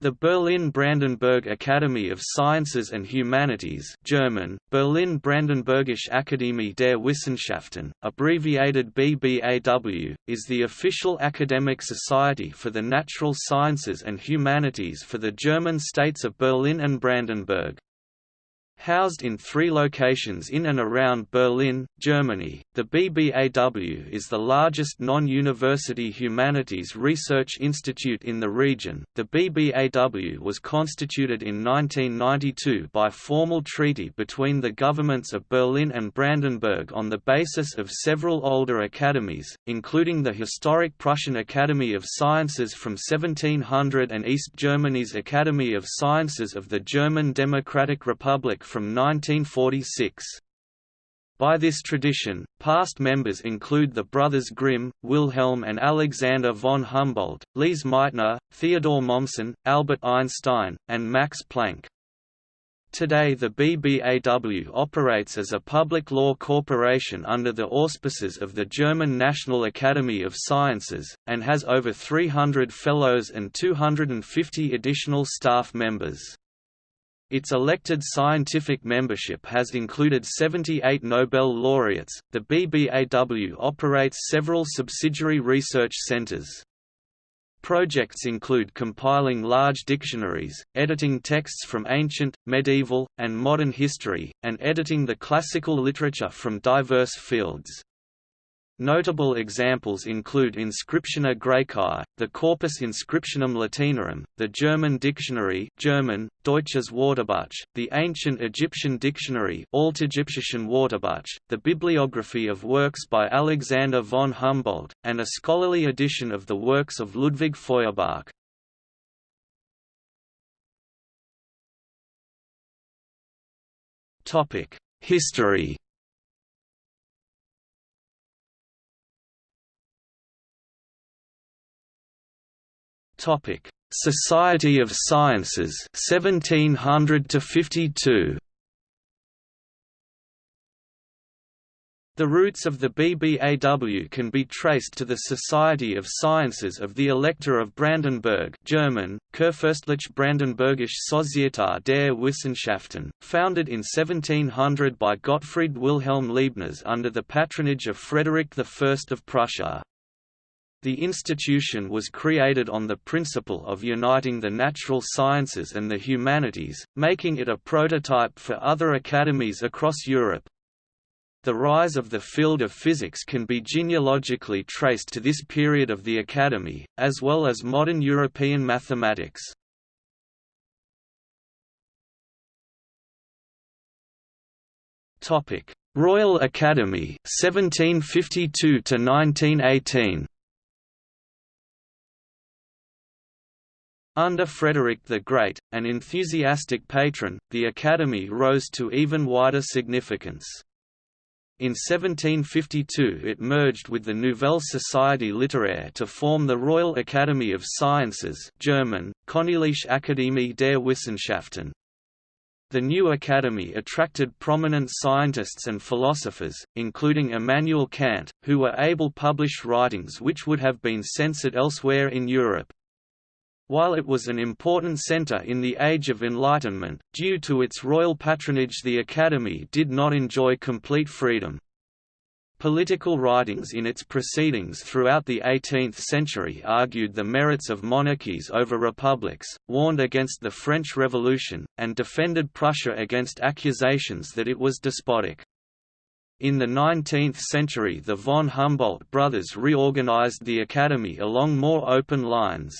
The Berlin-Brandenburg Academy of Sciences and Humanities German, Berlin-Brandenburgische Akademie der Wissenschaften, abbreviated BBAW, is the official academic society for the natural sciences and humanities for the German states of Berlin and Brandenburg. Housed in three locations in and around Berlin, Germany, the BBAW is the largest non-university humanities research institute in the region. The BBAW was constituted in 1992 by formal treaty between the governments of Berlin and Brandenburg on the basis of several older academies, including the historic Prussian Academy of Sciences from 1700 and East Germany's Academy of Sciences of the German Democratic Republic from 1946. By this tradition, past members include the brothers Grimm, Wilhelm and Alexander von Humboldt, Lise Meitner, Theodor Mommsen, Albert Einstein, and Max Planck. Today the BBAW operates as a public law corporation under the auspices of the German National Academy of Sciences, and has over 300 fellows and 250 additional staff members. Its elected scientific membership has included 78 Nobel laureates. The BBAW operates several subsidiary research centers. Projects include compiling large dictionaries, editing texts from ancient, medieval, and modern history, and editing the classical literature from diverse fields. Notable examples include Inscriptiones Graecae, the Corpus Inscriptionum Latinarum, the German dictionary German, Deutsches Wörterbuch, the ancient Egyptian dictionary Altägyptischen Wörterbuch, the bibliography of works by Alexander von Humboldt, and a scholarly edition of the works of Ludwig Feuerbach. History Topic: Society of Sciences 1700 to 52. The roots of the BBAW can be traced to the Society of Sciences of the Elector of Brandenburg German, Kurfürstliche Brandenburgische Societät der Wissenschaften, founded in 1700 by Gottfried Wilhelm Leibniz under the patronage of Frederick I of Prussia. The institution was created on the principle of uniting the natural sciences and the humanities, making it a prototype for other academies across Europe. The rise of the field of physics can be genealogically traced to this period of the Academy, as well as modern European mathematics. Royal Academy 1752 to 1918 Under Frederick the Great, an enthusiastic patron, the Academy rose to even wider significance. In 1752 it merged with the Nouvelle Société littéraire to form the Royal Academy of Sciences German, Königliche Akademie der Wissenschaften. The new academy attracted prominent scientists and philosophers, including Immanuel Kant, who were able to publish writings which would have been censored elsewhere in Europe. While it was an important centre in the Age of Enlightenment, due to its royal patronage the Academy did not enjoy complete freedom. Political writings in its proceedings throughout the 18th century argued the merits of monarchies over republics, warned against the French Revolution, and defended Prussia against accusations that it was despotic. In the 19th century the von Humboldt brothers reorganized the Academy along more open lines.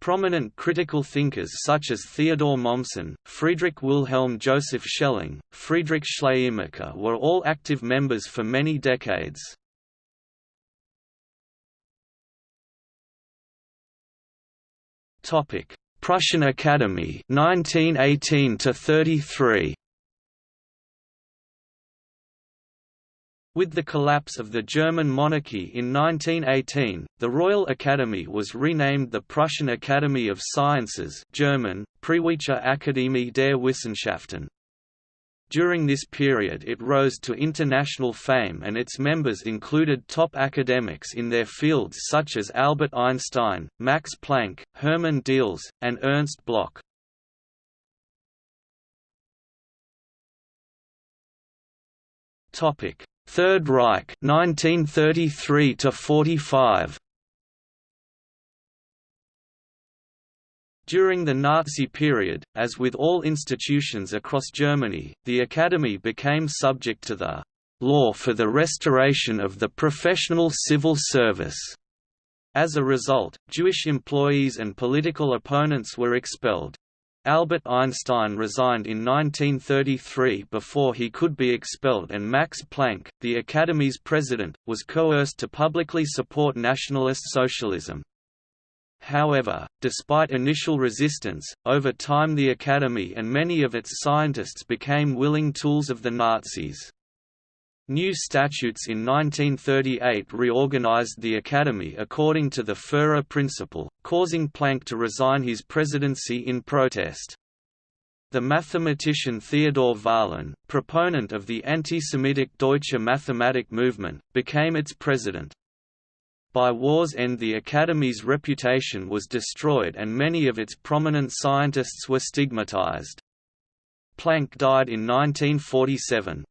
Prominent critical thinkers such as Theodor Mommsen, Friedrich Wilhelm Joseph Schelling, Friedrich Schleiermacher were all active members for many decades. Prussian Academy 1918 to 33 With the collapse of the German monarchy in 1918, the Royal Academy was renamed the Prussian Academy of Sciences German, Preußische Akademie der Wissenschaften. During this period it rose to international fame and its members included top academics in their fields such as Albert Einstein, Max Planck, Hermann Diels, and Ernst Bloch. Third Reich 1933 to 45 During the Nazi period, as with all institutions across Germany, the Academy became subject to the «law for the restoration of the professional civil service». As a result, Jewish employees and political opponents were expelled. Albert Einstein resigned in 1933 before he could be expelled and Max Planck, the Academy's president, was coerced to publicly support nationalist socialism. However, despite initial resistance, over time the Academy and many of its scientists became willing tools of the Nazis. New statutes in 1938 reorganized the Academy according to the Führer principle, causing Planck to resign his presidency in protest. The mathematician Theodor Vahlen, proponent of the anti-Semitic Deutsche Mathematik movement, became its president. By war's end the Academy's reputation was destroyed and many of its prominent scientists were stigmatized. Planck died in 1947.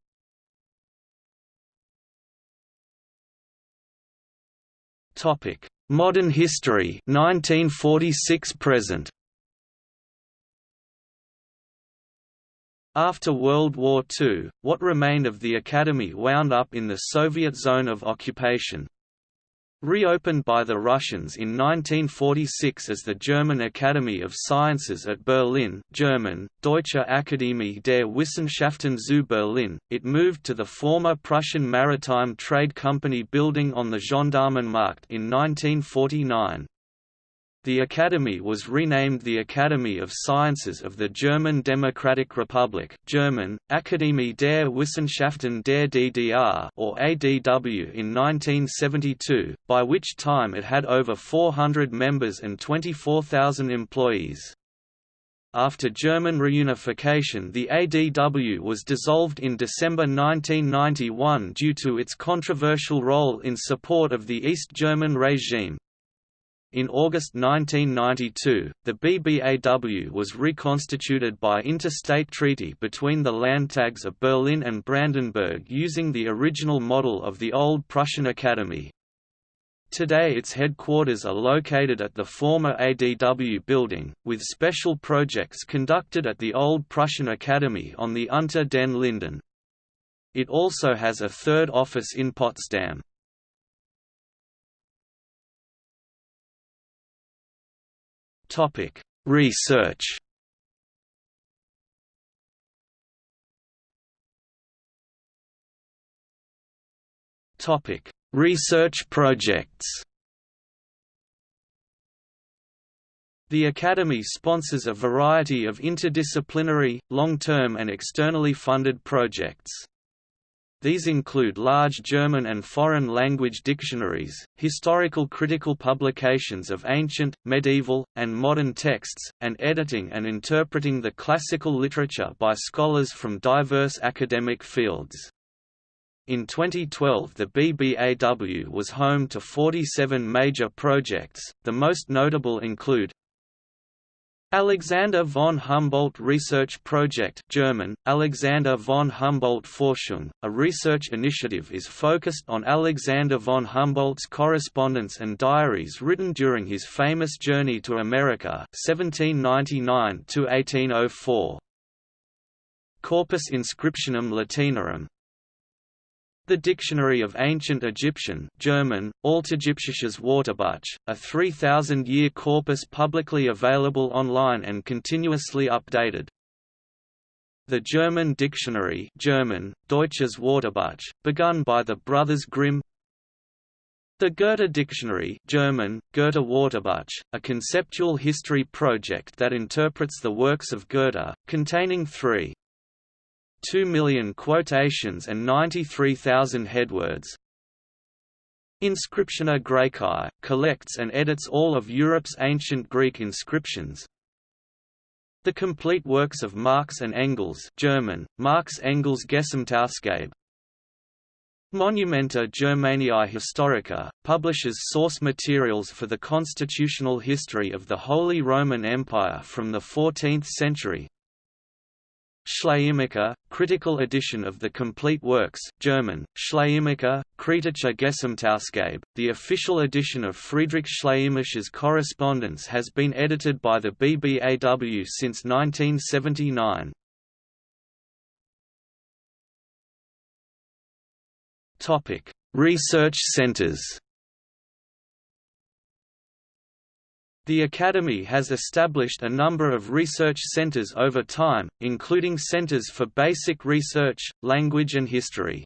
Modern history 1946 present. After World War II, what remained of the Academy wound up in the Soviet zone of occupation, Reopened by the Russians in 1946 as the German Academy of Sciences at Berlin German, Deutsche Akademie der Wissenschaften zu Berlin, it moved to the former Prussian Maritime Trade Company building on the Gendarmenmarkt in 1949. The Academy was renamed the Academy of Sciences of the German Democratic Republic German, Akademie der Wissenschaften der DDR or ADW in 1972, by which time it had over 400 members and 24,000 employees. After German reunification the ADW was dissolved in December 1991 due to its controversial role in support of the East German regime. In August 1992, the BBAW was reconstituted by interstate treaty between the Landtags of Berlin and Brandenburg using the original model of the old Prussian Academy. Today its headquarters are located at the former ADW building, with special projects conducted at the old Prussian Academy on the Unter den Linden. It also has a third office in Potsdam. Topic: Research. Topic: Research projects. The Academy sponsors a variety of interdisciplinary, long-term and externally funded projects. These include large German and foreign language dictionaries, historical critical publications of ancient, medieval, and modern texts, and editing and interpreting the classical literature by scholars from diverse academic fields. In 2012 the BBAW was home to 47 major projects, the most notable include Alexander von Humboldt Research Project German, Alexander von Humboldt Forschung, a research initiative is focused on Alexander von Humboldt's correspondence and diaries written during his famous journey to America 1799 Corpus Inscriptionum Latinarum the Dictionary of Ancient Egyptian German, Altägyptisches Wörterbuch, a 3,000-year corpus publicly available online and continuously updated. The German Dictionary German, Deutsches Wörterbuch, begun by the Brothers Grimm The Goethe Dictionary German, Goethe Wörterbuch, a conceptual history project that interprets the works of Goethe, containing three 2 million quotations and 93,000 headwords. Inscriptiones Graecae, collects and edits all of Europe's ancient Greek inscriptions. The complete works of Marx and Engels German, Marx Engels Gesamtausgabe Monumenta Germaniae Historica, publishes source materials for the constitutional history of the Holy Roman Empire from the 14th century. Schleiermacher, critical edition of the complete works German, Schleiermacher, Kritische Gesamtausgabe. The official edition of Friedrich Schleiermacher's correspondence has been edited by the BBAW since 1979. Topic: Research centers. The Academy has established a number of research centers over time, including centers for basic research, language and history.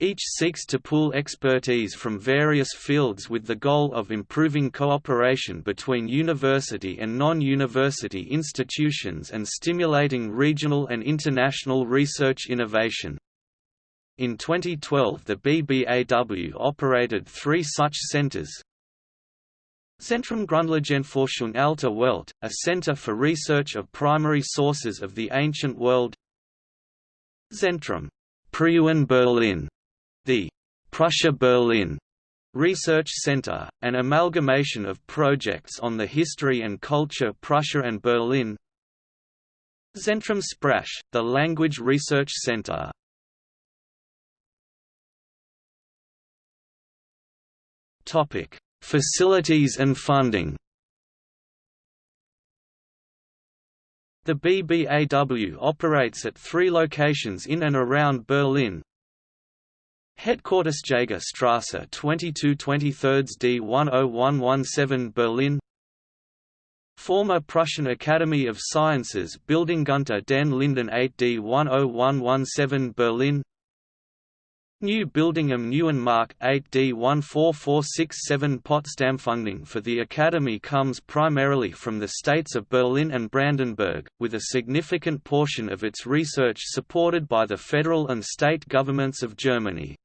Each seeks to pool expertise from various fields with the goal of improving cooperation between university and non-university institutions and stimulating regional and international research innovation. In 2012 the BBAW operated three such centers. Zentrum Grundlagenforschung Alter Welt, a center for research of primary sources of the ancient world. Zentrum Preußen Berlin, the Prussia Berlin Research Center, an amalgamation of projects on the history and culture Prussia and Berlin. Zentrum Sprache, the Language Research Center. Topic: Facilities and funding. The BBAW operates at three locations in and around Berlin. Headquarters Jagerstrasse 22 23 D 10117 Berlin Former Prussian Academy of Sciences Building Unter den Linden 8 D 10117 Berlin New Building am Neuen Markt 8D 14467 Potsdam funding for the Academy comes primarily from the states of Berlin and Brandenburg, with a significant portion of its research supported by the federal and state governments of Germany.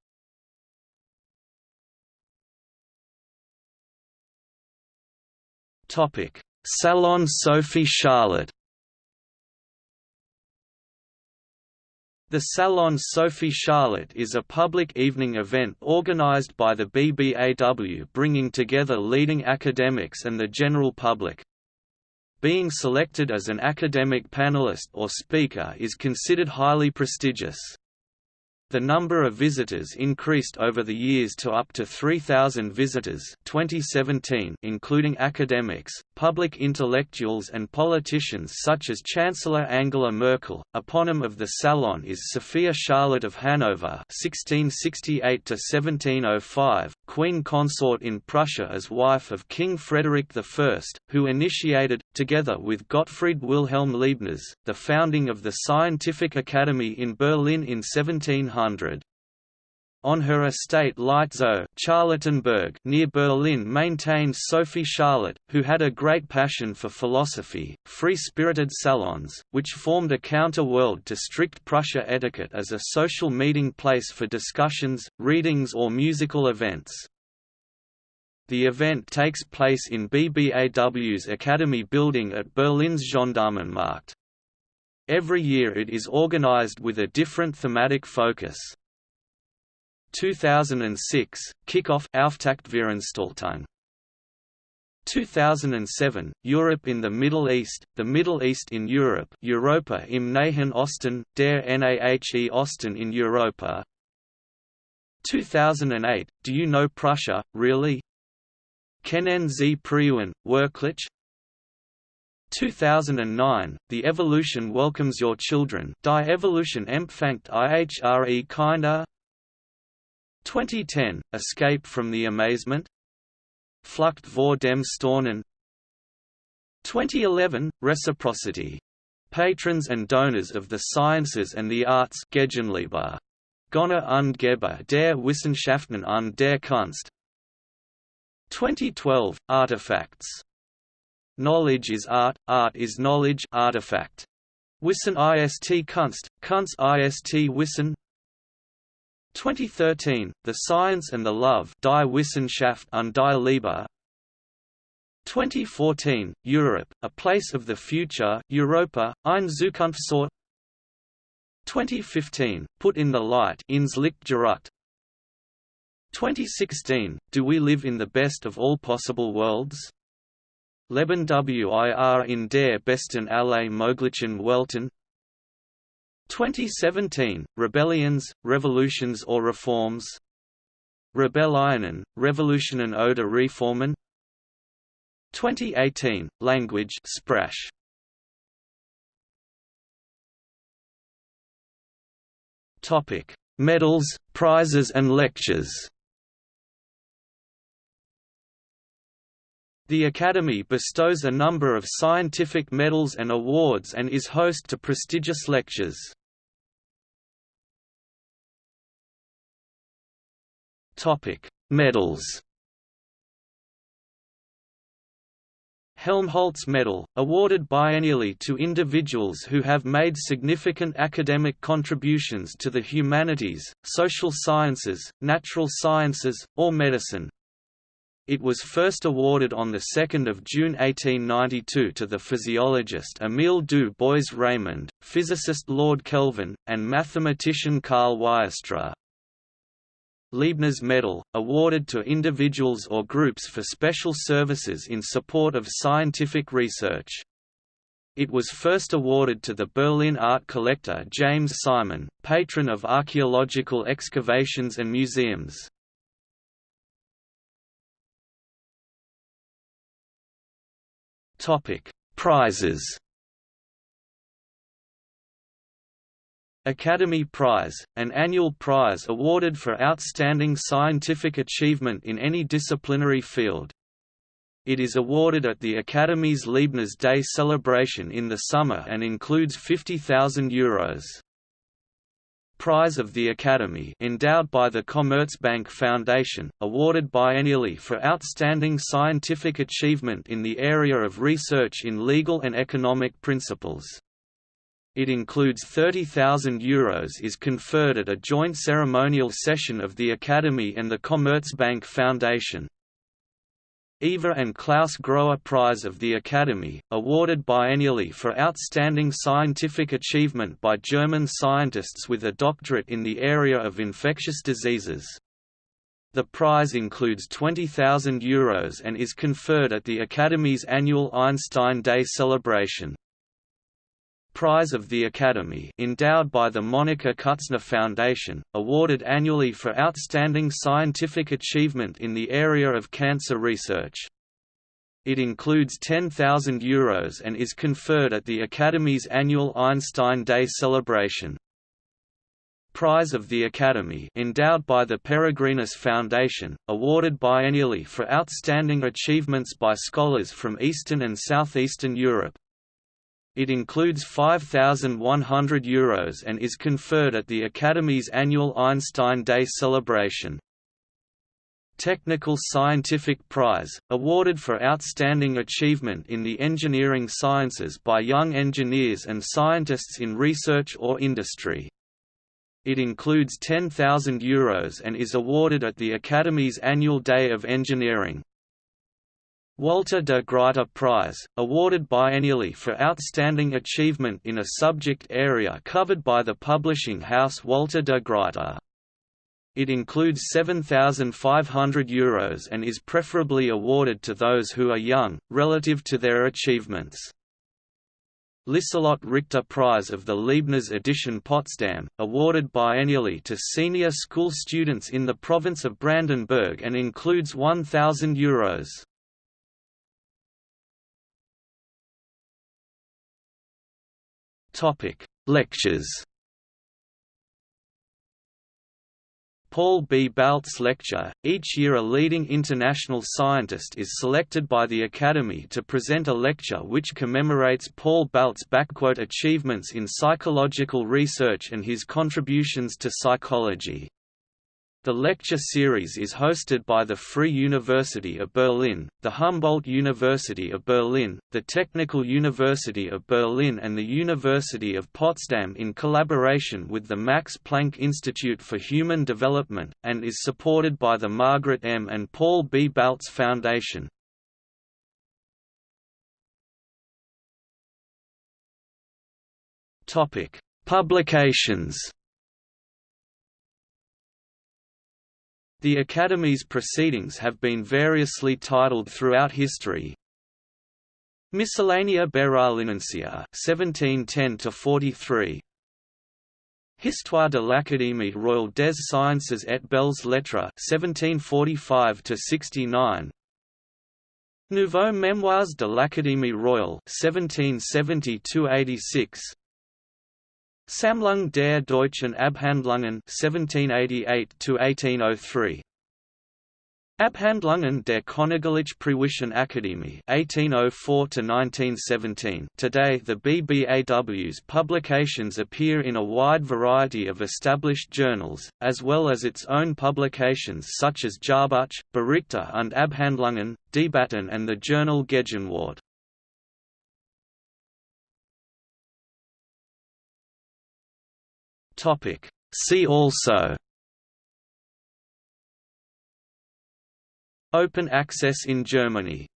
Salon Sophie Charlotte The Salon Sophie Charlotte is a public evening event organized by the BBAW bringing together leading academics and the general public. Being selected as an academic panelist or speaker is considered highly prestigious. The number of visitors increased over the years to up to 3,000 visitors 2017 including academics, public intellectuals and politicians such as Chancellor Angela Merkel. Eponym of the Salon is Sophia Charlotte of Hanover 1668–1705, Queen Consort in Prussia as wife of King Frederick I, who initiated, together with Gottfried Wilhelm Leibniz, the founding of the Scientific Academy in Berlin in 1700. On her estate Lietzow Charlottenburg near Berlin maintained Sophie Charlotte, who had a great passion for philosophy, free-spirited salons, which formed a counter-world to strict Prussia etiquette as a social meeting place for discussions, readings or musical events. The event takes place in BBAW's Academy building at Berlin's Gendarmenmarkt. Every year it is organized with a different thematic focus. 2006 Kickoff Auftaktveranstaltung 2007 Europe in the Middle East The Middle East in Europe Europa im Nahen Osten der Nahe Osten in Europa 2008 Do you know Prussia really Kennen Z. Preußen Werklich 2009, The Evolution Welcomes Your Children Die Evolution empfängt ihre Kinder 2010, Escape from the Amazement Flucht vor dem Staunen 2011, Reciprocity. Patrons and donors of the sciences and the arts Gegenliebe. Gönner und Geber der Wissenschaften und der Kunst 2012, Artifacts. Knowledge is art, art is knowledge artifact. Wissen ist Kunst, Kunst ist Wissen. 2013, The Science and the Love Die Wissenschaft und die Liebe. 2014, Europe, A Place of the Future Europa, ein Zukunftsort. 2015, Put in the Light ins Licht 2016, Do We Live in the Best of All Possible Worlds? Leben wir in der besten aller möglichen Welten 2017, Rebellions, Revolutions or Reforms Rebellionen, Revolutionen oder Reformen 2018, Language Sprache. Topic: Medals, prizes and lectures. The Academy bestows a number of scientific medals and awards and is host to prestigious lectures. Medals. Helmholtz Medal, awarded biennially to individuals who have made significant academic contributions to the humanities, social sciences, natural sciences, or medicine. It was first awarded on 2 June 1892 to the physiologist Émile du Bois-Reymond, physicist Lord Kelvin, and mathematician Carl Weierstrass. Leibniz Medal, awarded to individuals or groups for special services in support of scientific research. It was first awarded to the Berlin art collector James Simon, patron of archaeological excavations and museums. Prizes Academy Prize, an annual prize awarded for outstanding scientific achievement in any disciplinary field. It is awarded at the Academy's Leibniz Day celebration in the summer and includes €50,000. Prize of the Academy endowed by the Commerzbank Foundation, awarded biennially for outstanding scientific achievement in the area of research in legal and economic principles. It includes €30,000 is conferred at a joint ceremonial session of the Academy and the Commerzbank Foundation. Eva and Klaus Grohe Prize of the Academy, awarded biennially for outstanding scientific achievement by German scientists with a doctorate in the area of infectious diseases. The prize includes €20,000 and is conferred at the Academy's annual Einstein Day celebration. Prize of the Academy endowed by the Monika Kutzner Foundation, awarded annually for outstanding scientific achievement in the area of cancer research. It includes €10,000 and is conferred at the Academy's annual Einstein Day celebration. Prize of the Academy endowed by the Peregrinus Foundation, awarded biennially for outstanding achievements by scholars from Eastern and Southeastern Europe, it includes €5,100 and is conferred at the Academy's annual Einstein Day celebration. Technical Scientific Prize, awarded for outstanding achievement in the engineering sciences by young engineers and scientists in research or industry. It includes €10,000 and is awarded at the Academy's annual Day of Engineering. Walter de Gruyter Prize, awarded biennially for outstanding achievement in a subject area covered by the publishing house Walter de Gruyter. It includes €7,500 and is preferably awarded to those who are young, relative to their achievements. Liselott Richter Prize of the Leibniz Edition Potsdam, awarded biennially to senior school students in the province of Brandenburg and includes €1,000. Topic: Lectures. Paul B. Baltes Lecture. Each year a leading international scientist is selected by the Academy to present a lecture which commemorates Paul Baltes' achievements in psychological research and his contributions to psychology. The lecture series is hosted by the Free University of Berlin, the Humboldt University of Berlin, the Technical University of Berlin and the University of Potsdam in collaboration with the Max Planck Institute for Human Development, and is supported by the Margaret M. and Paul B. Baltes Foundation. Publications The Academy's proceedings have been variously titled throughout history. Miscellanea Berolinensia 1710–43 Histoire de l'Académie royale des sciences et belles lettres 1745–69 Nouveaux Mémoires de l'Académie royale 1770–86 Sammlung der deutschen Abhandlungen 1788–1803 Abhandlungen der Königlich Preußischen Akademie 1804–1917 Today the BBAW's publications appear in a wide variety of established journals, as well as its own publications such as Jahrbuch, Berichte und Abhandlungen, Debatten and the journal Gegenwart. See also Open access in Germany